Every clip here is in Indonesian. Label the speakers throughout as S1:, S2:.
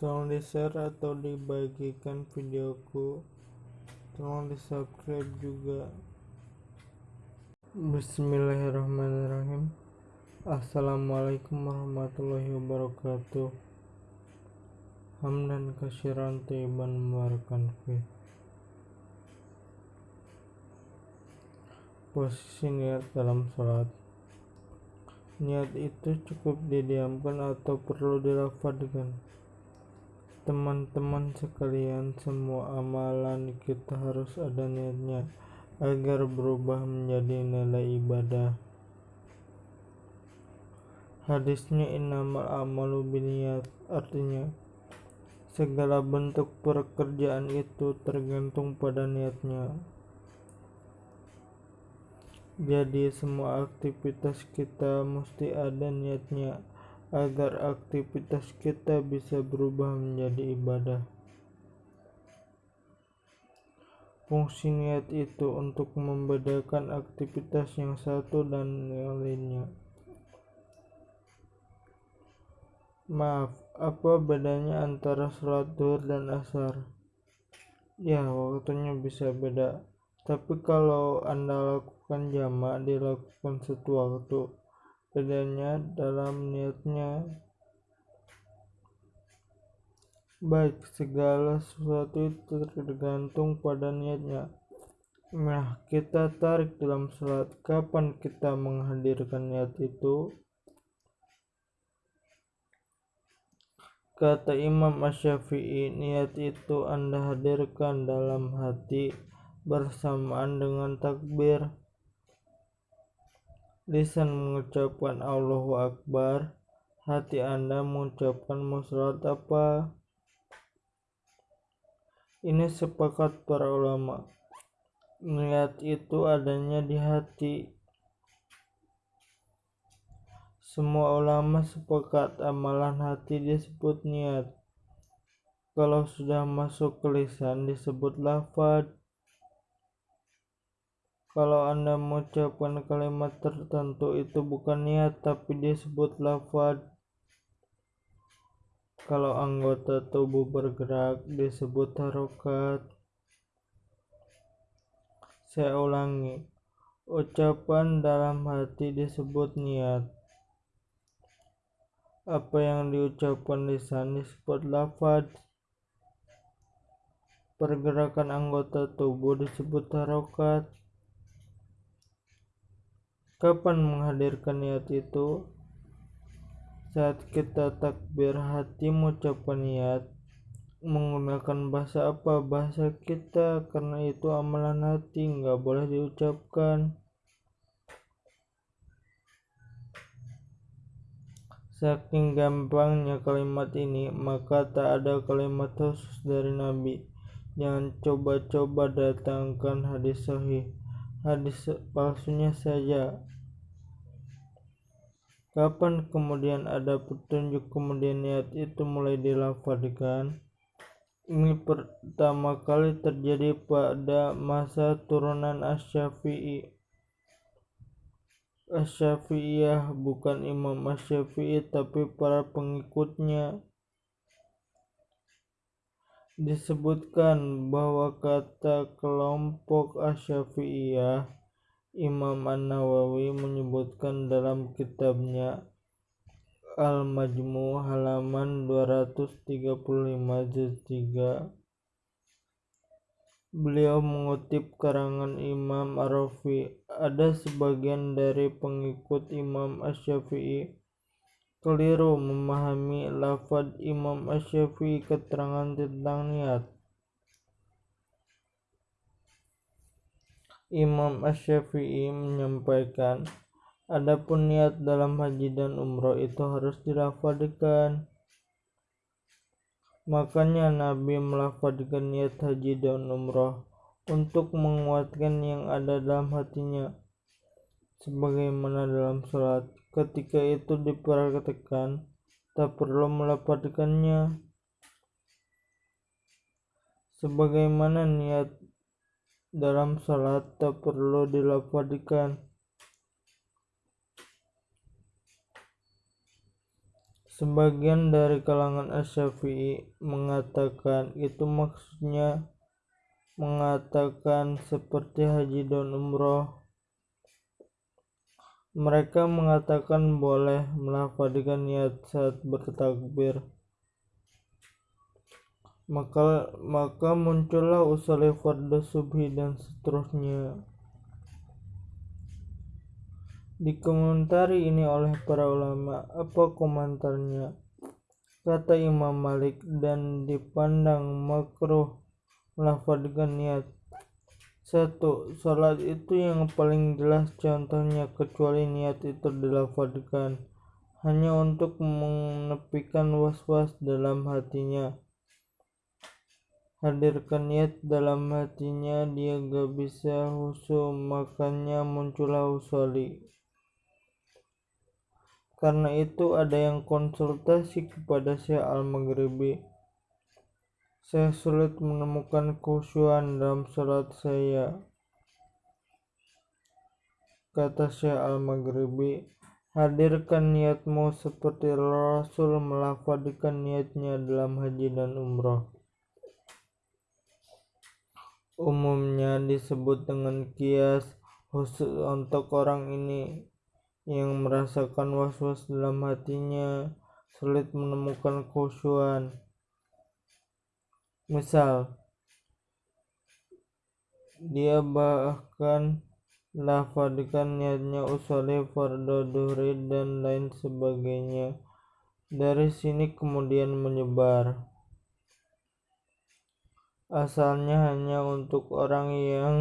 S1: tolong di share atau dibagikan videoku. Tolong di subscribe juga. Bismillahirrahmanirrahim. Assalamualaikum warahmatullahi wabarakatuh. Hamdan kasiran tayyiban mubarakan fi. Posisi niat dalam sholat. Niat itu cukup didiamkan atau perlu dilafadkan Teman-teman sekalian, semua amalan kita harus ada niatnya agar berubah menjadi nilai ibadah. Hadisnya innamal amalu biniat artinya segala bentuk pekerjaan itu tergantung pada niatnya. Jadi semua aktivitas kita mesti ada niatnya agar aktivitas kita bisa berubah menjadi ibadah. Fungsi niat itu untuk membedakan aktivitas yang satu dan yang lainnya. Maaf, apa bedanya antara sholat duhur dan asar? Ya, waktunya bisa beda. Tapi kalau Anda lakukan jamak, dilakukan satu waktu bedanya dalam niatnya. Baik segala sesuatu itu tergantung pada niatnya. Nah kita tarik dalam sholat kapan kita menghadirkan niat itu? Kata Imam Asyafi'i niat itu anda hadirkan dalam hati bersamaan dengan takbir lisan mengucapkan Allahu Akbar, hati Anda mengucapkan musyarat apa? Ini sepakat para ulama. Niat itu adanya di hati. Semua ulama sepakat amalan hati disebut niat. Kalau sudah masuk ke lisan disebut lafad kalau Anda mengucapkan kalimat tertentu itu bukan niat tapi disebut lafad. Kalau anggota tubuh bergerak disebut harokat. Saya ulangi, ucapan dalam hati disebut niat. Apa yang diucapkan lisan disebut lafad. Pergerakan anggota tubuh disebut harokat Kapan menghadirkan niat itu? Saat kita takbir hati mengucapkan niat menggunakan bahasa apa? Bahasa kita karena itu amalan hati nggak boleh diucapkan. Saking gampangnya kalimat ini maka tak ada kalimat khusus dari Nabi. Jangan coba-coba datangkan hadis sahih hadis palsunya saja Kapan kemudian ada petunjuk kemudian niat itu mulai dilafadkan? Ini pertama kali terjadi pada masa turunan Asy-Syafi'i. Asy-Syafi'iyah bukan Imam Asy-Syafi'i tapi para pengikutnya. Disebutkan bahwa kata kelompok Asy-Syafi'iyah Imam An-Nawawi menyebutkan dalam kitabnya Al-Majmu halaman 235 juz 3 Beliau mengutip karangan Imam Arafi ada sebagian dari pengikut Imam Asy-Syafi'i keliru memahami lafaz Imam Asy-Syafi'i keterangan tentang niat Imam Asy-Syafi'i menyampaikan, adapun niat dalam haji dan umroh itu harus dilafadkan. Makanya Nabi melafadkan niat haji dan umroh untuk menguatkan yang ada dalam hatinya. Sebagaimana dalam sholat, ketika itu diperhatikan, tak perlu melafadkannya. Sebagaimana niat dalam salat tak perlu dilafadkan Sebagian dari kalangan Asy-Syafi'i mengatakan itu maksudnya mengatakan seperti haji dan umroh. Mereka mengatakan boleh melafalkan niat saat bertakbir. Maka maka muncullah usul fardu subhi dan seterusnya. Dikomentari ini oleh para ulama, apa komentarnya? Kata Imam Malik dan dipandang makruh melafalkan niat satu salat itu yang paling jelas contohnya kecuali niat itu dilafalkan hanya untuk menepikan was-was dalam hatinya. Hadirkan niat dalam hatinya dia gak bisa husu makanya muncullah usoli. Karena itu ada yang konsultasi kepada Syekh Al-Maghribi saya sulit menemukan khusyuan dalam salat saya. Kata Syekh Al-Maghribi, hadirkan niatmu seperti Rasul melafadkan niatnya dalam haji dan umrah. Umumnya disebut dengan kias khusus untuk orang ini yang merasakan was-was dalam hatinya sulit menemukan khusyuan Misal, dia bahkan lafadkan niatnya usoli fardu duhri dan lain sebagainya. Dari sini kemudian menyebar. Asalnya hanya untuk orang yang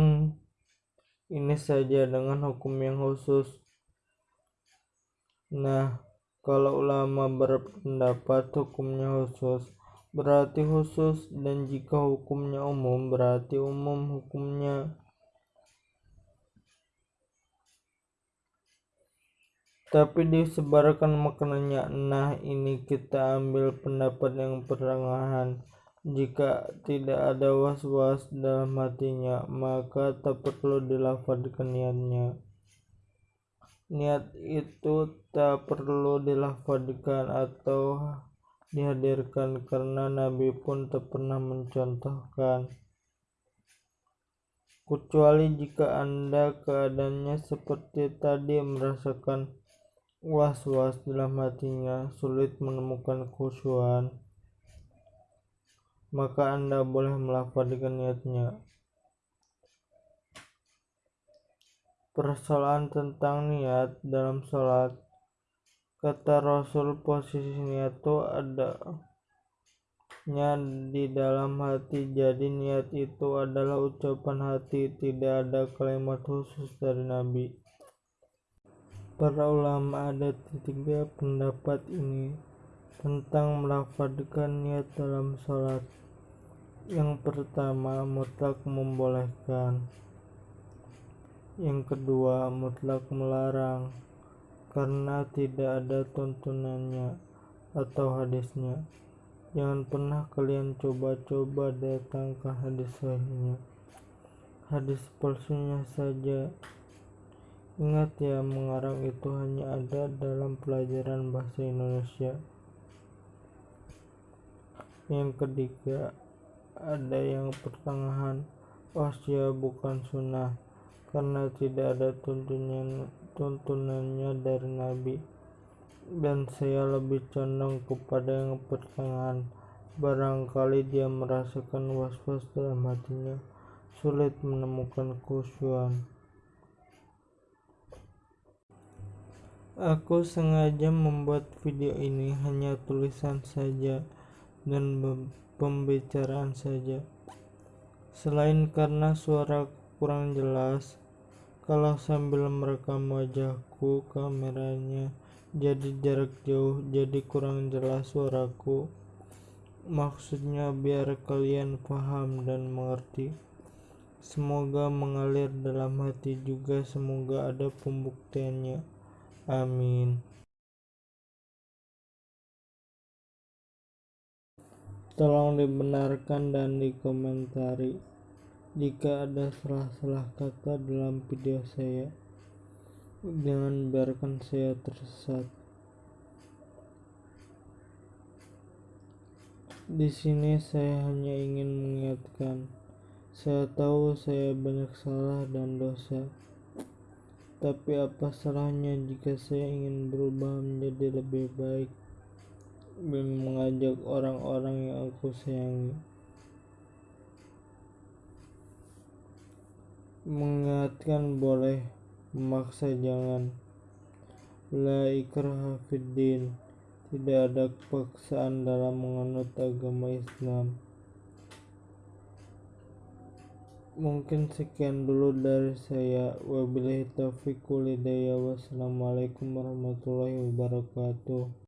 S1: ini saja dengan hukum yang khusus. Nah, kalau ulama berpendapat hukumnya khusus, berarti khusus dan jika hukumnya umum berarti umum hukumnya. Tapi disebarkan maknanya nah ini kita ambil pendapat yang pertengahan jika tidak ada was-was dalam hatinya maka tak perlu dilafadkan niatnya. Niat itu tak perlu dilafadkan atau dihadirkan karena Nabi pun tak pernah mencontohkan. Kecuali jika Anda keadaannya seperti tadi merasakan was-was dalam hatinya sulit menemukan khusyuan maka Anda boleh melafalkan niatnya. Persoalan tentang niat dalam sholat Kata Rasul posisi niat itu adanya di dalam hati. Jadi niat itu adalah ucapan hati. Tidak ada kalimat khusus dari Nabi. Para ulama ada tiga pendapat ini tentang melafadkan niat dalam sholat. Yang pertama mutlak membolehkan. Yang kedua mutlak melarang karena tidak ada tuntunannya atau hadisnya. Jangan pernah kalian coba-coba datangkan hadis sahihnya. Hadis palsunya saja. Ingat ya, mengarang itu hanya ada dalam pelajaran bahasa Indonesia. Yang ketiga, ada yang pertengahan. Oh, bukan sunnah karena tidak ada tuntunan tuntunannya dari Nabi dan saya lebih condong kepada yang pertengahan barangkali dia merasakan was-was dalam hatinya sulit menemukan khusyuan Aku sengaja membuat video ini hanya tulisan saja dan pembicaraan saja. Selain karena suara kurang jelas, kalau sambil merekam wajahku kameranya jadi jarak jauh jadi kurang jelas suaraku. Maksudnya biar kalian paham dan mengerti. Semoga mengalir dalam hati juga semoga ada pembuktiannya. Amin. Tolong dibenarkan dan dikomentari jika ada salah-salah kata dalam video saya, jangan biarkan saya tersesat. Di sini saya hanya ingin mengingatkan, saya tahu saya banyak salah dan dosa. Tapi apa salahnya jika saya ingin berubah menjadi lebih baik dan mengajak orang-orang yang aku sayangi. Mengingatkan boleh, memaksa jangan. La ikraha fiddin. Tidak ada paksaan dalam menganut agama Islam. Mungkin sekian dulu dari saya. Wabillahi taufiq walhidayah. Wassalamualaikum warahmatullahi wabarakatuh.